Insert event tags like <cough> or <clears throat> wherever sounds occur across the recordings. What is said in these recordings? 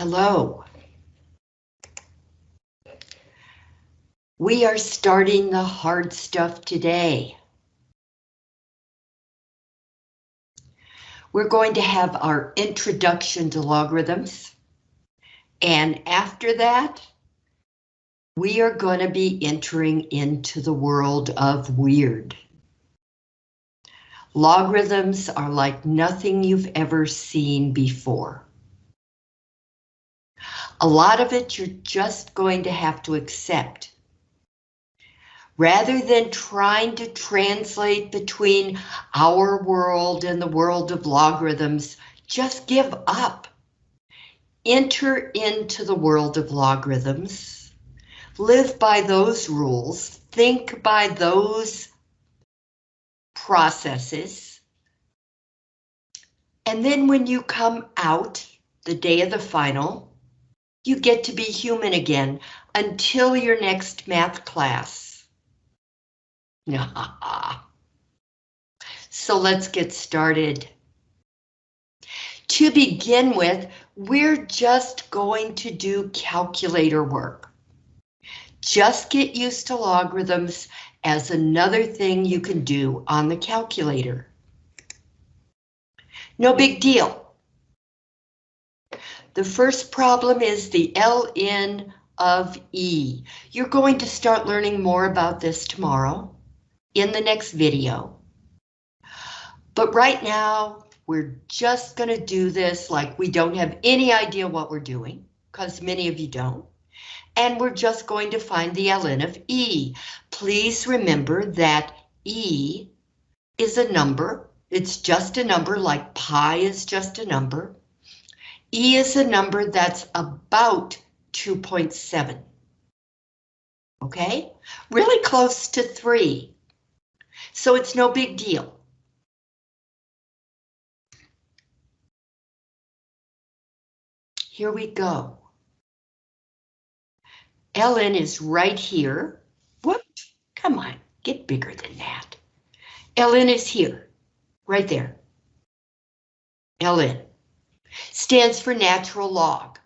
Hello. We are starting the hard stuff today. We're going to have our introduction to logarithms. And after that, we are going to be entering into the world of weird. Logarithms are like nothing you've ever seen before. A lot of it you're just going to have to accept. Rather than trying to translate between our world and the world of logarithms, just give up. Enter into the world of logarithms. Live by those rules. Think by those processes. And then when you come out the day of the final, you get to be human again until your next math class. <laughs> so let's get started. To begin with, we're just going to do calculator work. Just get used to logarithms as another thing you can do on the calculator. No big deal. The first problem is the ln of E. You're going to start learning more about this tomorrow in the next video. But right now, we're just going to do this like we don't have any idea what we're doing, because many of you don't. And we're just going to find the ln of E. Please remember that E is a number. It's just a number like pi is just a number. E is a number that's about 2.7. Okay, really close to 3. So it's no big deal. Here we go. ln is right here. Whoop, come on, get bigger than that. ln is here, right there. ln stands for natural log.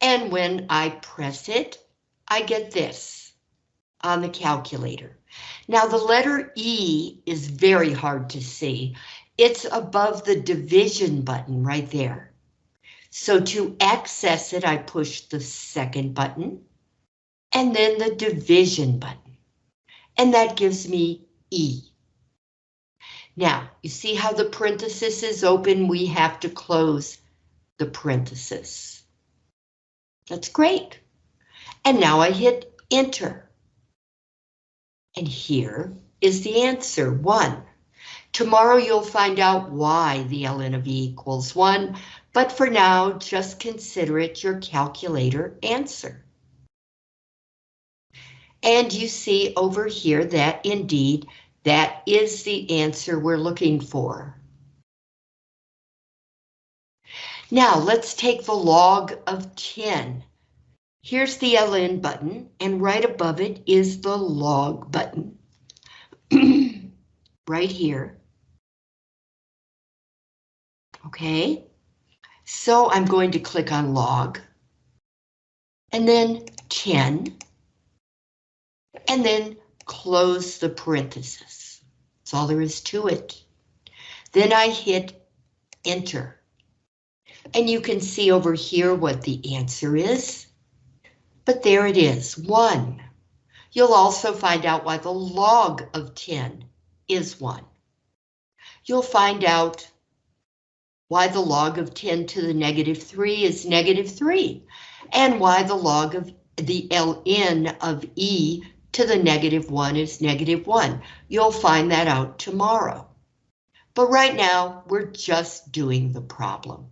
And when I press it, I get this on the calculator. Now the letter E is very hard to see. It's above the division button right there. So to access it, I push the second button and then the division button. And that gives me E. Now, you see how the parenthesis is open? We have to close the parenthesis. That's great. And now I hit enter. And here is the answer, 1. Tomorrow you'll find out why the ln of e equals 1, but for now, just consider it your calculator answer. And you see over here that indeed, that is the answer we're looking for. Now let's take the log of 10. Here's the ln button, and right above it is the log button. <clears throat> right here. Okay, so I'm going to click on log, and then 10, and then close the parenthesis. That's all there is to it. Then I hit enter. And you can see over here what the answer is. But there it is, 1. You'll also find out why the log of 10 is 1. You'll find out why the log of 10 to the negative 3 is negative 3, and why the log of the ln of e to the negative 1 is negative 1. You'll find that out tomorrow. But right now, we're just doing the problem.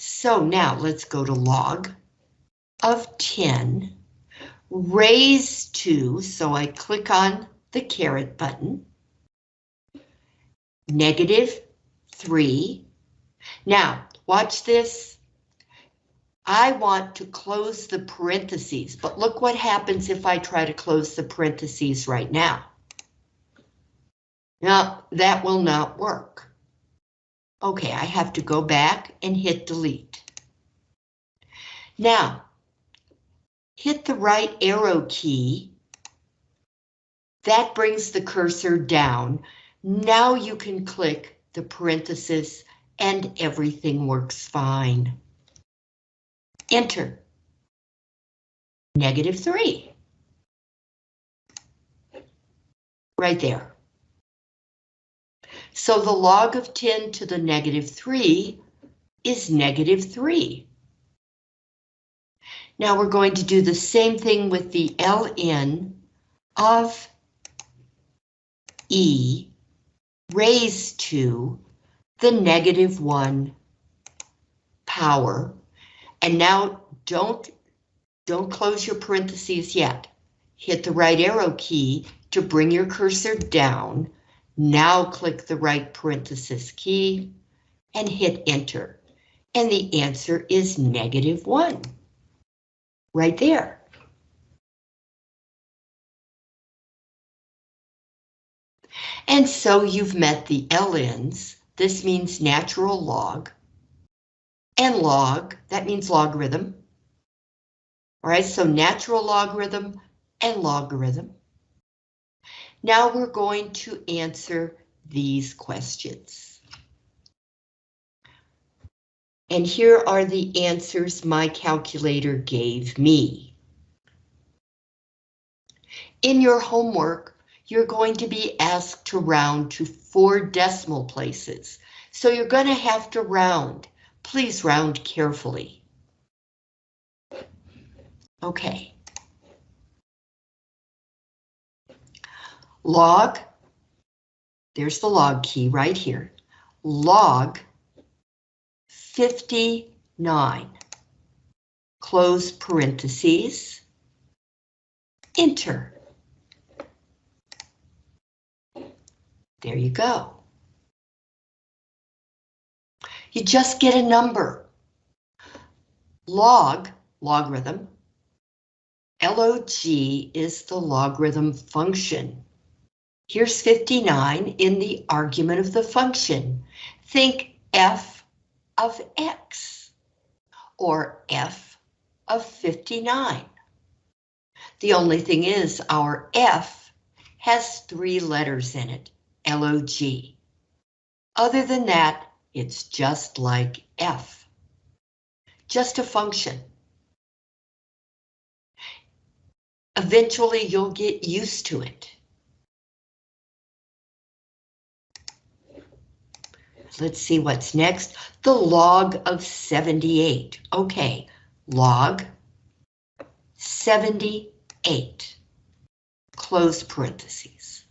So now let's go to log of 10 raised to, so I click on the caret button, negative 3. Now, watch this. I want to close the parentheses, but look what happens if I try to close the parentheses right now. Now, that will not work. Okay, I have to go back and hit delete. Now, hit the right arrow key. That brings the cursor down. Now you can click the parenthesis and everything works fine. Enter. Negative 3. Right there. So the log of 10 to the negative 3 is negative 3. Now we're going to do the same thing with the ln of e raised to the negative 1 power. And now don't, don't close your parentheses yet. Hit the right arrow key to bring your cursor down. Now click the right parenthesis key and hit enter. And the answer is negative 1. Right there. And so you've met the LNs this means natural log. And log, that means logarithm. All right, so natural logarithm and logarithm. Now we're going to answer these questions. And here are the answers my calculator gave me. In your homework, you're going to be asked to round to four decimal places. So you're going to have to round. Please round carefully. Okay. Log, there's the log key right here. Log 59. Close parentheses. Enter. There you go. You just get a number. Log, logarithm, log is the logarithm function. Here's 59 in the argument of the function. Think f of x, or f of 59. The only thing is our f has three letters in it. LOG. Other than that, it's just like F. Just a function. Eventually you'll get used to it. Let's see what's next. The log of 78. Okay, log 78. Close parentheses.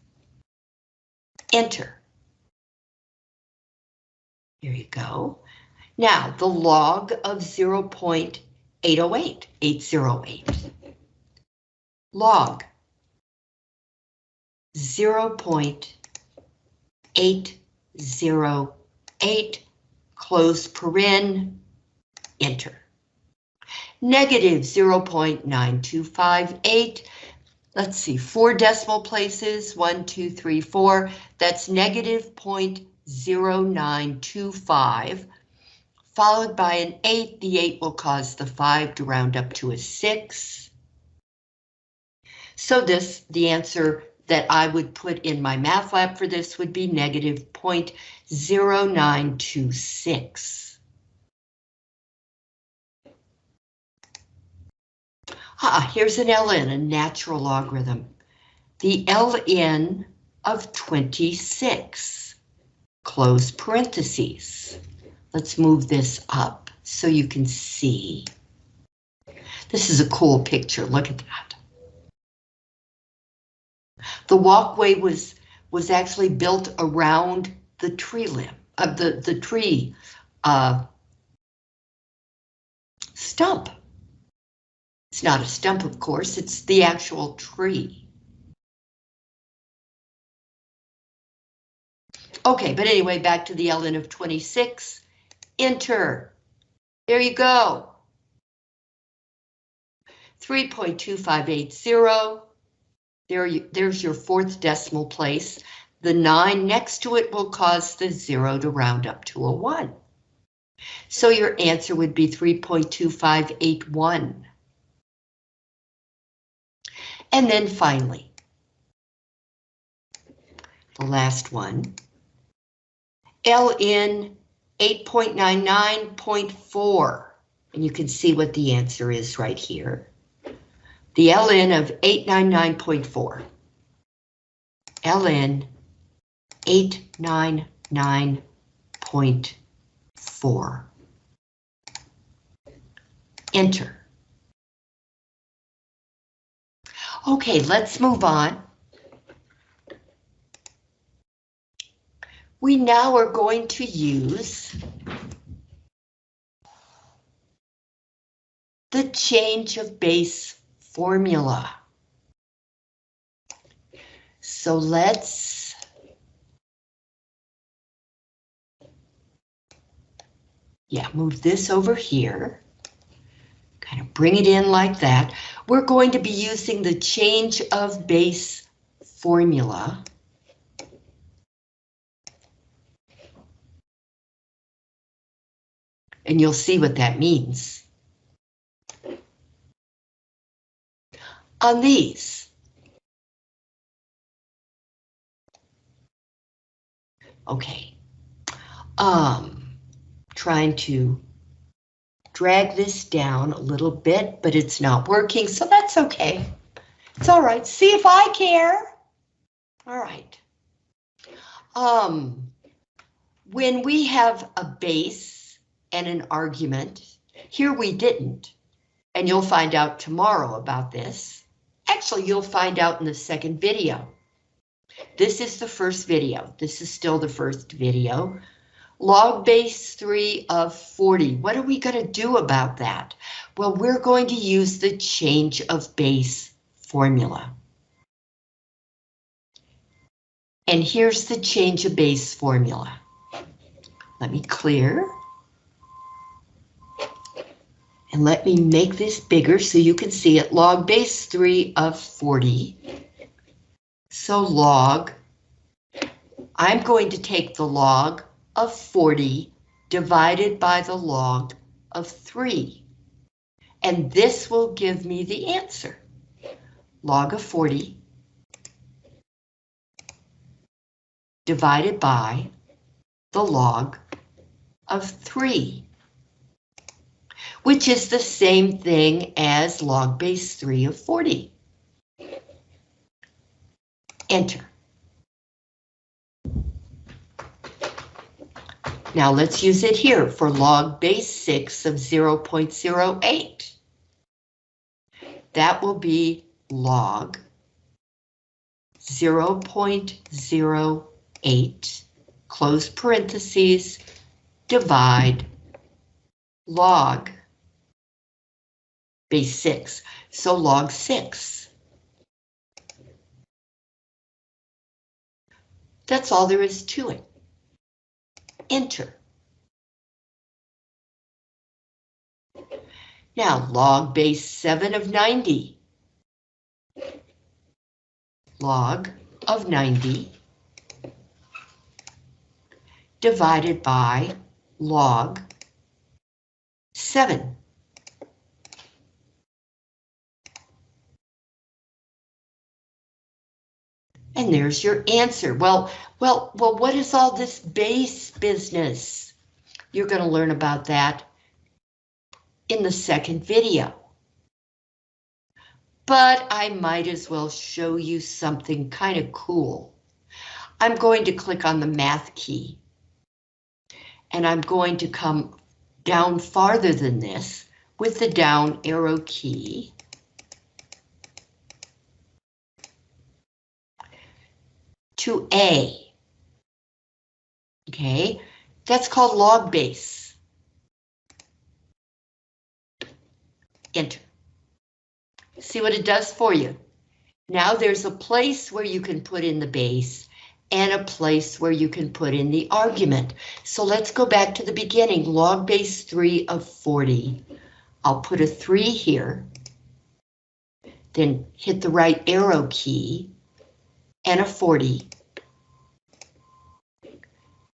Enter. Here you go. Now, the log of 0.808, 808. Log 0.808, close paren, enter. Negative 0.9258, let's see, four decimal places, one, two, three, four, that's negative 0.0925, followed by an eight, the eight will cause the five to round up to a six. So this, the answer that I would put in my math lab for this would be negative 0.0926. Ah, here's an ln, a natural logarithm. The ln of 26, close parentheses. Let's move this up so you can see. This is a cool picture, look at that. The walkway was was actually built around the tree limb of uh, the the tree uh, stump. It's not a stump, of course, it's the actual tree. Okay, but anyway, back to the ln of 26. Enter. There you go. 3.2580. There you, there's your fourth decimal place. The 9 next to it will cause the 0 to round up to a 1. So your answer would be 3.2581. And then finally, the last one, LN 8.99.4, and you can see what the answer is right here. The LN of 899.4. LN 899.4. Enter. Okay, let's move on. We now are going to use the change of base formula. So let's yeah, move this over here. Kind of bring it in like that. We're going to be using the change of base formula. And you'll see what that means. On these. Okay. Um, trying to drag this down a little bit, but it's not working, so that's okay. It's all right. See if I care. All right. Um, when we have a base and an argument, here we didn't, and you'll find out tomorrow about this. Actually, you'll find out in the second video. This is the first video. This is still the first video log base 3 of 40. What are we going to do about that? Well, we're going to use the change of base formula. And here's the change of base formula. Let me clear. And let me make this bigger so you can see it. Log base 3 of 40. So log, I'm going to take the log of 40 divided by the log of 3. And this will give me the answer. Log of 40 divided by the log of 3, which is the same thing as log base 3 of 40. Enter. Now let's use it here for log base 6 of 0.08. That will be log 0.08, close parentheses, divide log base 6, so log 6. That's all there is to it enter. Now log base 7 of 90. Log of 90 divided by log 7. And there's your answer. Well, well, well, what is all this base business? You're going to learn about that in the second video. But I might as well show you something kind of cool. I'm going to click on the math key. And I'm going to come down farther than this with the down arrow key. To A. Okay, that's called log base. Enter. See what it does for you. Now there's a place where you can put in the base and a place where you can put in the argument. So let's go back to the beginning, log base 3 of 40. I'll put a 3 here, then hit the right arrow key, and a 40.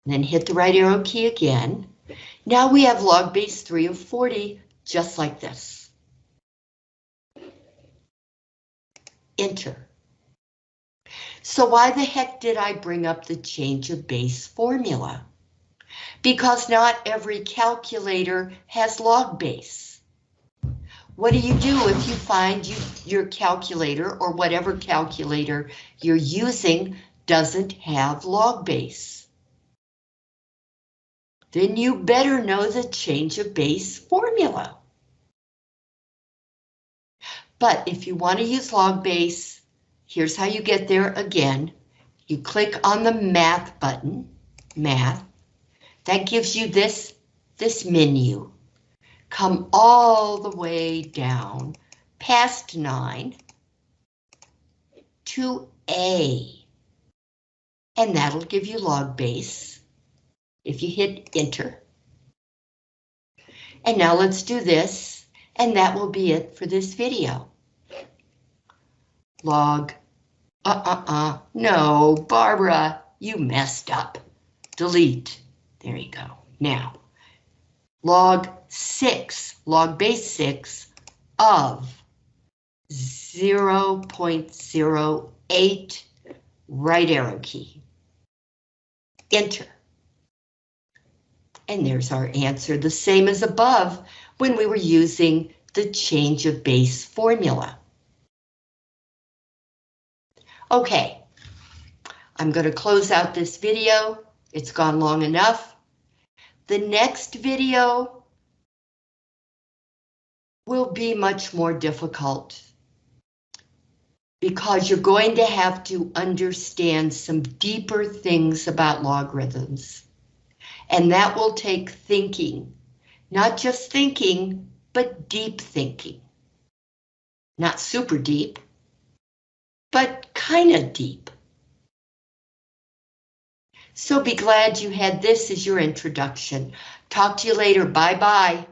Then hit the right arrow key again. Now we have log base 3 of 40, just like this. Enter. So why the heck did I bring up the change of base formula? Because not every calculator has log base. What do you do if you find you, your calculator or whatever calculator you're using doesn't have log base? Then you better know the change of base formula. But if you want to use log base, here's how you get there again. You click on the math button, math. That gives you this, this menu. Come all the way down past nine to A. And that'll give you log base if you hit enter. And now let's do this, and that will be it for this video. Log, uh-uh-uh, no, Barbara, you messed up. Delete, there you go. Now, log six, log base six of 0 0.08, right arrow key. Enter. And there's our answer, the same as above when we were using the change of base formula. Okay, I'm going to close out this video. It's gone long enough. The next video will be much more difficult because you're going to have to understand some deeper things about logarithms. And that will take thinking, not just thinking, but deep thinking. Not super deep, but kind of deep. So be glad you had this as your introduction. Talk to you later. Bye bye.